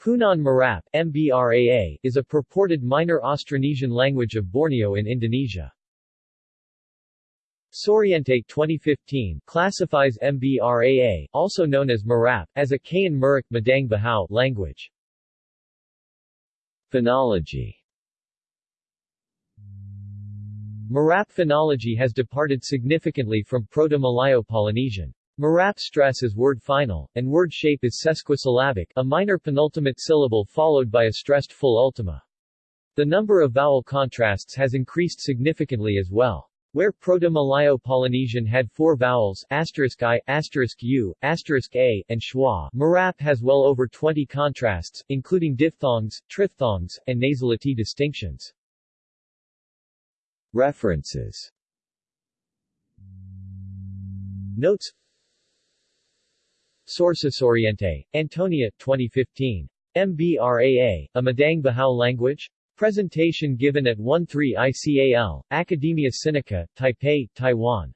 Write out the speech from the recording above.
Punan Marap MBRAA, is a purported minor Austronesian language of Borneo in Indonesia. Soriente 2015 classifies MBRAA, also known as Marap, as a Kayan Murik Madang Bahau language. Phonology Marap phonology has departed significantly from Proto-Malayo-Polynesian. Marap stress is word final, and word shape is sesquisyllabic, a minor penultimate syllable followed by a stressed full ultima. The number of vowel contrasts has increased significantly as well. Where Proto-Malayo-Polynesian had four vowels asterisk i, asterisk u, asterisk a, and schwa, Marap has well over 20 contrasts, including diphthongs, triphthongs, and nasality distinctions. References Notes Sources Soriente, Antonia, 2015. MBRAA, a Madang Bahau language? Presentation given at 13 ICAL, Academia Sinica, Taipei, Taiwan.